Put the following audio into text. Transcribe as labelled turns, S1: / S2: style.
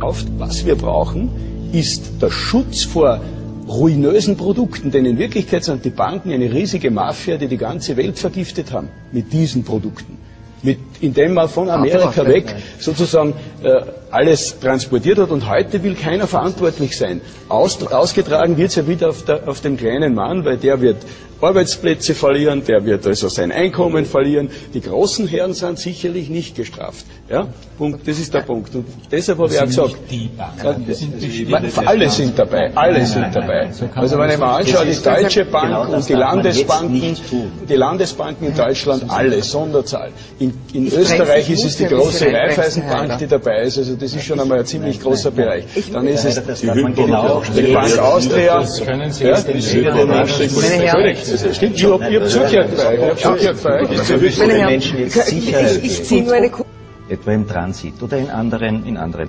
S1: Was wir brauchen, ist der Schutz vor ruinösen Produkten, denn in Wirklichkeit sind die Banken eine riesige Mafia, die die ganze Welt vergiftet haben mit diesen Produkten. Mit, indem man von Amerika weg sozusagen äh, alles transportiert hat und heute will keiner verantwortlich sein. Aus, ausgetragen wird es ja wieder auf, der, auf dem kleinen Mann, weil der wird Arbeitsplätze verlieren, der wird also sein Einkommen verlieren. Die großen Herren sind sicherlich nicht gestraft. Ja? Punkt, das ist der Punkt. Und deshalb habe ich auch gesagt, die alle sind dabei, alle sind dabei. Also wenn ich mir anschaue, die Deutsche Bank und die Landesbanken, die Landesbanken in Deutschland, alle, Sonderzahl. In, in Österreich ist es die große Raiffeisenbank, die dabei ist. Also das ist schon einmal ein ziemlich großer Bereich. Dann ist es die, die Bank Austria. Ja, das stimmt bei euch.
S2: Menschen jetzt Sicherheit. Ich, ich ziehe nur eine Etwa im Transit oder in anderen, in anderen.